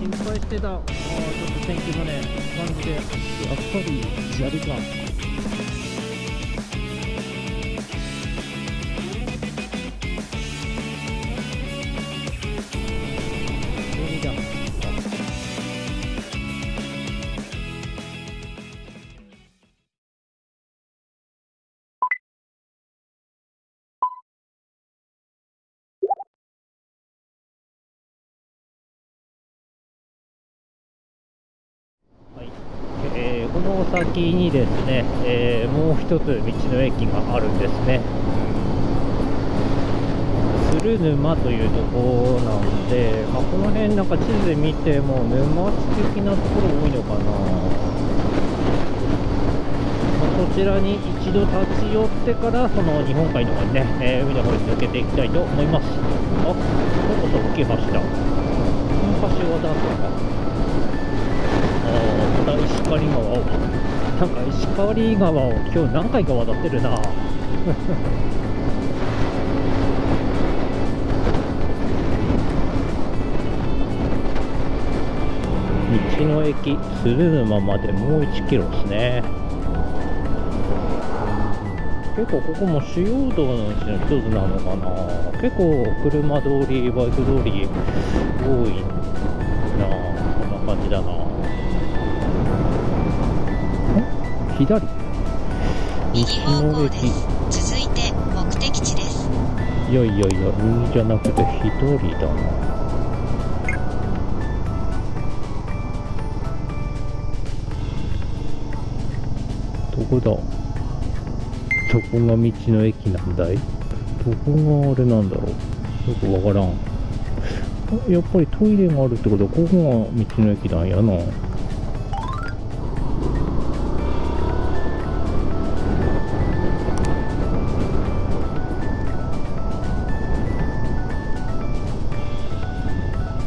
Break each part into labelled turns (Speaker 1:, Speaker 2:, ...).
Speaker 1: 心配してた。あちょっと天気もね感じでやっぱり砂利か。の先にですね、えーもう一つ道の駅があるんですね。鶴沼というところなんで、まあ、この辺なんか地図で見ても沼地的なところ多いのかな。まあこちらに一度立ち寄ってからその日本海の方にね、えー海の方に抜けていきたいと思います。あ、ここそ大きい橋だ。この橋はなんとか？あた石狩川をなんか石狩川を今日何回か渡ってるな。道の駅鶴沼までもう1キロですね。結構ここも主要道のうちの一つなのかな。結構車通りバイク通り多いな。こんな感じだな左。
Speaker 2: 右方向です。続いて目的地です。
Speaker 1: いやいやいや右じゃなくて左だな。どこだ？どこが道の駅なんだい？どこがあれなんだろう？よくわからん。あやっぱりトイレがあるってことはここが道の駅なんやな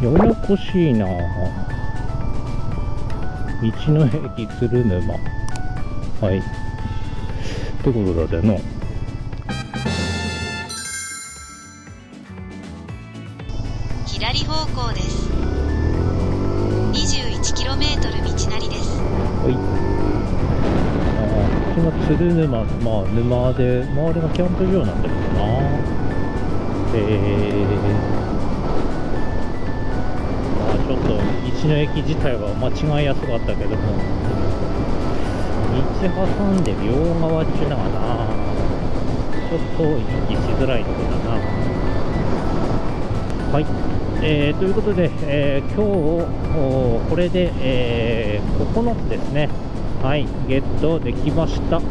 Speaker 1: ややこしいな。道の駅鶴沼。はい。ってことだぜの
Speaker 2: 左方向です。21km 道なりです。
Speaker 1: はい。ああこっちが鶴沼まあ沼で周りがキャンプ場なんだけどな。えー、まあちょっと道の駅自体は間違いやすかったけども。道挟んで両側っちゅうのがなちょっと行きしづらいとこだな。はい、えーということで、えー今日これで、えー9つですね。はい。ゲットできました、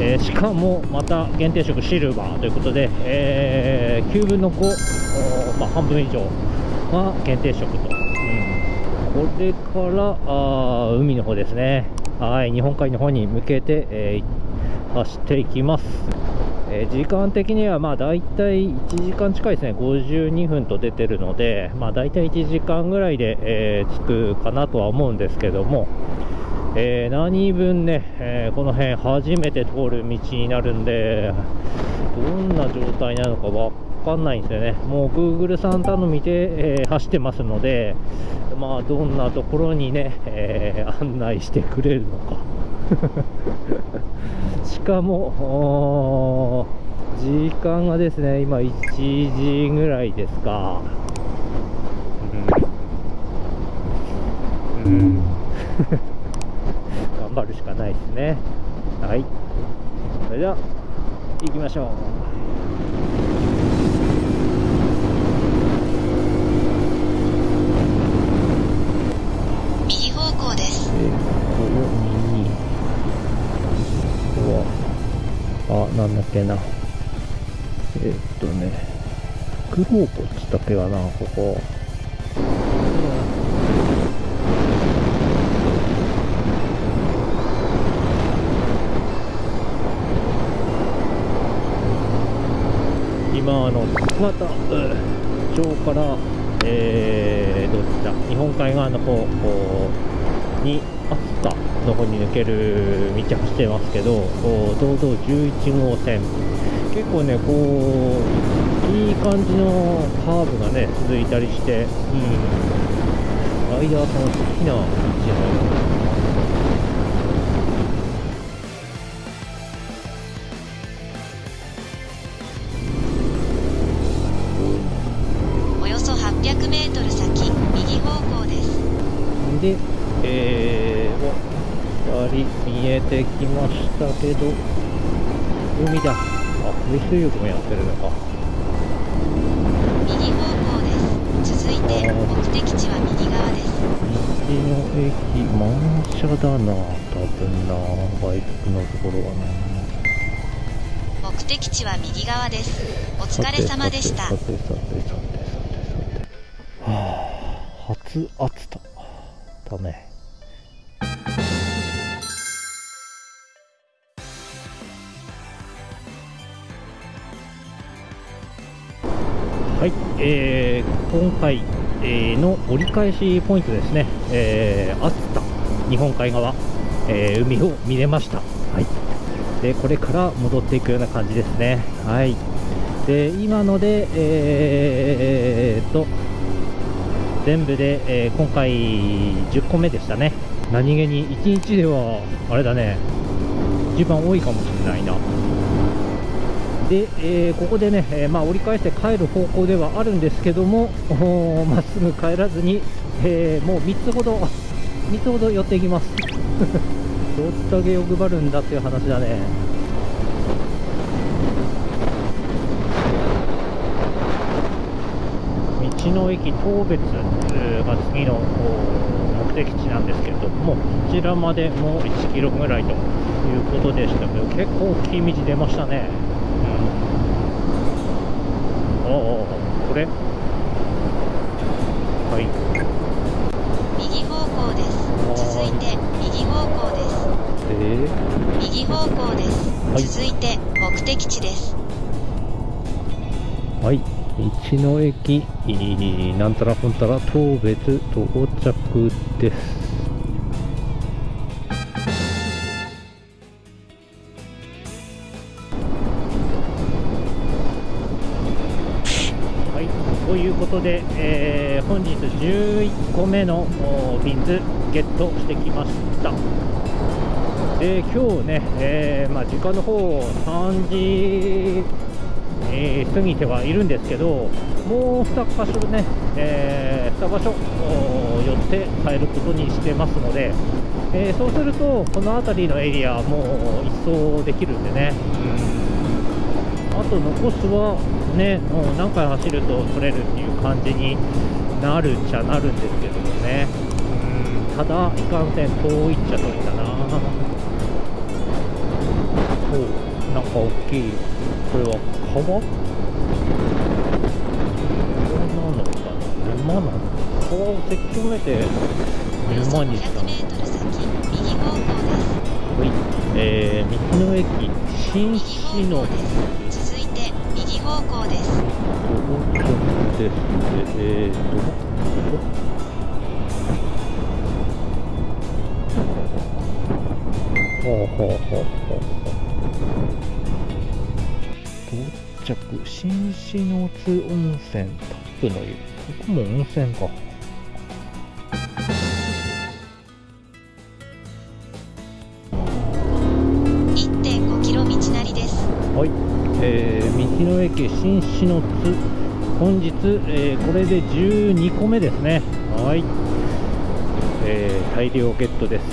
Speaker 1: えーしかもまた限定食シルバーということで、えー9分の5、まあ、半分以上。が限定食と、うん、これからあー海の方ですね。はい日本海の方に向けて、えー走っていきます。えー時間的にはまあ大体1時間近いですね、52分と出てるので、まあ、大体1時間ぐらいで、えー着くかなとは思うんですけども、えー何分ね、えーこの辺初めて通る道になるんで、どんな状態なのかわかんないんですよね、もう Google さん頼みで、えー走ってますので、まあ、どんなところにね、えー案内してくれるのか。しかも、時間がですね、今1時ぐらいですか。うん。うん 頑張るしかないですね。はい。それでは、行きましょう。なんだっけな。えーっとね、クローポっつったっけかな、ここ。今、あの、また、町から、えー、どっちだ、日本海側の方に、秋田の方に抜ける道走ってますけど、堂々11号線、結構ね、こう、いい感じのカーブがね、続いたりして、うん、ライダーさん好きな道の
Speaker 2: およそ800メートル先、右方向です。
Speaker 1: で、えー、お、2人見えてきましたけど、海だ。あ、風水浴もやってるのか。
Speaker 2: 右方向です。続いて、目的地は右側です。
Speaker 1: 道の駅、満車だな、多分な、バイクのところはな。
Speaker 2: 目的地は右側です。お疲れ様でした
Speaker 1: さ。てさてさてさてさて。はあ、初暑さだね。はい、えー今回、えーの折り返しポイントですね、えー、熱田、日本海側、えー海を見れました。はい、でこれから戻っていくような感じですね。はい、で今ので、えーと全部で、えー今回10個目でしたね。何気に1日ではあれだね、一番多いかもしれないな。で、えーここでね、えーまあ、折り返して帰る方向ではあるんですけども、おーまっすぐ帰らずに、えーもう3つほど、3つほど寄っていきます。どっだけ欲張るんだっていう話だね。道の駅当別が次のお目的地なんですけれども、こちらまでもう1キロぐらいということでしたけど、結構大きい道出ましたね。これ？はい。
Speaker 2: 右方向です。続いて、右方向です。
Speaker 1: えー
Speaker 2: 右方向です。
Speaker 1: はい
Speaker 2: 続いて、目的地です。
Speaker 1: はい、道の駅、なんたらこんたら当別到着です。ことで、えー本日11個目のビンズゲットしてきました。で今日ね、えーまあ、時間の方3時えー過ぎてはいるんですけど、もう2箇所ね、え2場所寄って帰ることにしてますので、えーそうすると、この辺りのエリア、もう一掃できるんでね、あと残すはね、もう何回走ると取れるっていう感じになるっちゃなるんですけどもね、うん。ただ、いかんせん遠いっちゃ遠いんだな。おうなんか大きい、これは川これなのかな沼なの？川をせき止めて沼にした
Speaker 2: 500
Speaker 1: の
Speaker 2: メートル先、右方向です。
Speaker 1: はい、えー、道の駅新
Speaker 2: 右
Speaker 1: 市の
Speaker 2: 方向です。続いて、右方向です。
Speaker 1: でえーとほうほうほうほう到着。新篠津温泉。タップの湯。ここも温泉か。はい、えー道の駅新市の津。本日、えーこれで12個目ですね。はい、えー大量ゲットです。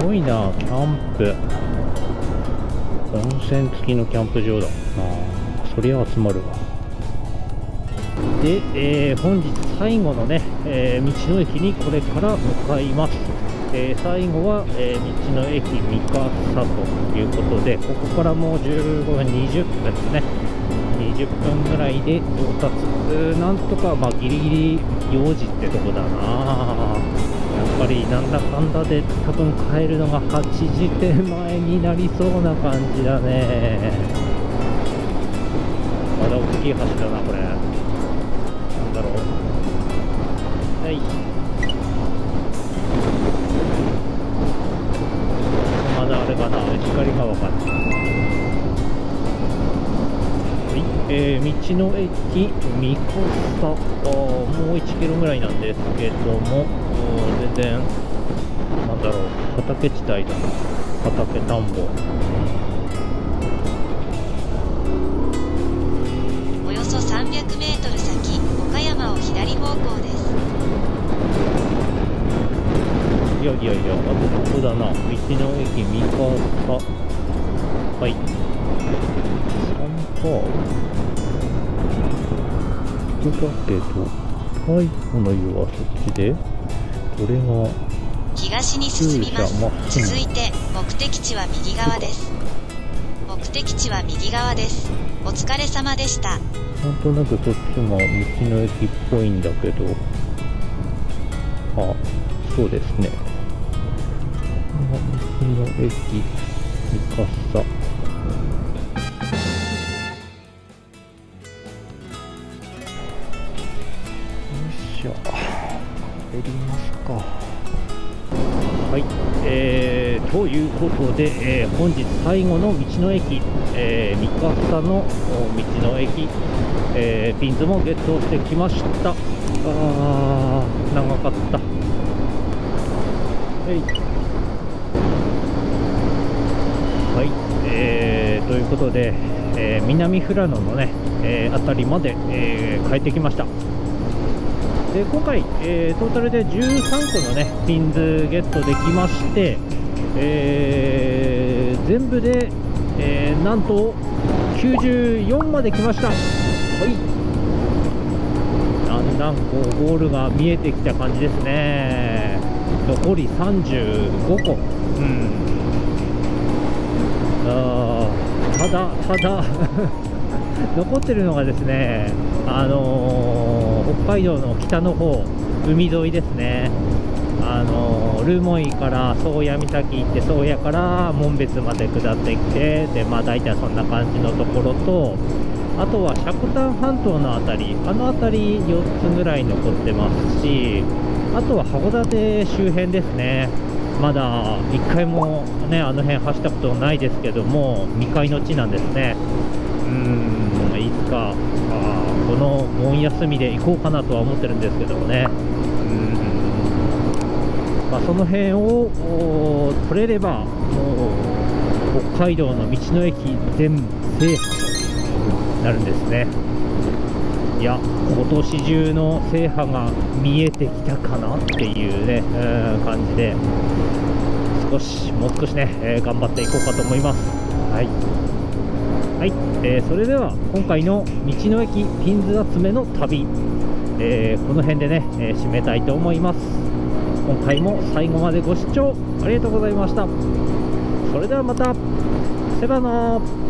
Speaker 1: すごいなキャンプ。温泉付きのキャンプ場だ。あそりゃ集まるわ。で、えー本日最後のね、えー道の駅にこれから向かいます、えー最後は、えー道の駅三笠ということでここからもう15分20分ですね。20分ぐらいで到達。なんとかまあギリギリ4時ってとこだな。やっぱりなんだかんだで多分帰るのが8時手前になりそうな感じだね。まだ大きい橋だなこれ。なんだろう。はい。れかな光川かなはい、えー、の駅三笠あーもう1キロぐらいなんですけども全然なんだろう畑地帯だな畑田んぼ
Speaker 2: およそ300メートル先、岡山を左方向です。
Speaker 1: いやいやいや、あとここだな。道の駅三笠。はい。3か。人だけど、最後の湯はそっちで、これが、
Speaker 2: 東に進みます。続いて、目的地は右側です。目的地は右側です。お疲れ様でした。
Speaker 1: なんとなくそっちが道の駅っぽいんだけど、あ、そうですね。の駅三笠。よいしょ。帰りますか。はい、えー、ということで、えー本日最後の道の駅、えー、三笠の道の駅、えーピンズもゲットしてきました。あー、長かった。はい。えーということで、えー南富良野のね、えー辺りまで、えー帰ってきました。で今回、えートータルで13個のねピンズゲットできまして、えー全部で、えーなんと94まで来ました。はいだんだんこうゴールが見えてきた感じですね。残り35個。うん。ただ、ただ 残ってるのがですね、あのー北海道の北の方、海沿いですね。あのー留萌から宗谷岬行って宗谷から紋別まで下ってきてで、まあ、大体そんな感じのところとあとは積丹半島の辺りあの辺り4つぐらい残ってますしあとは函館周辺ですねまだ1回もねあの辺走ったことないですけども未開の地なんですね。うんいつかあこの盆休みで行こうかなとは思ってるんですけどもね。うん。まあ、その辺を取れればもう北海道の道の駅全制覇となるんですね。いや今年中の制覇が見えてきたかなっていうねう感じで少しもう少しね、えー頑張っていこうかと思います。はい。はい、えーそれでは今回の道の駅ピンズ集めの旅、えーこの辺でね、えー締めたいと思います。今回も最後までご視聴ありがとうございました。それではまた。セバナー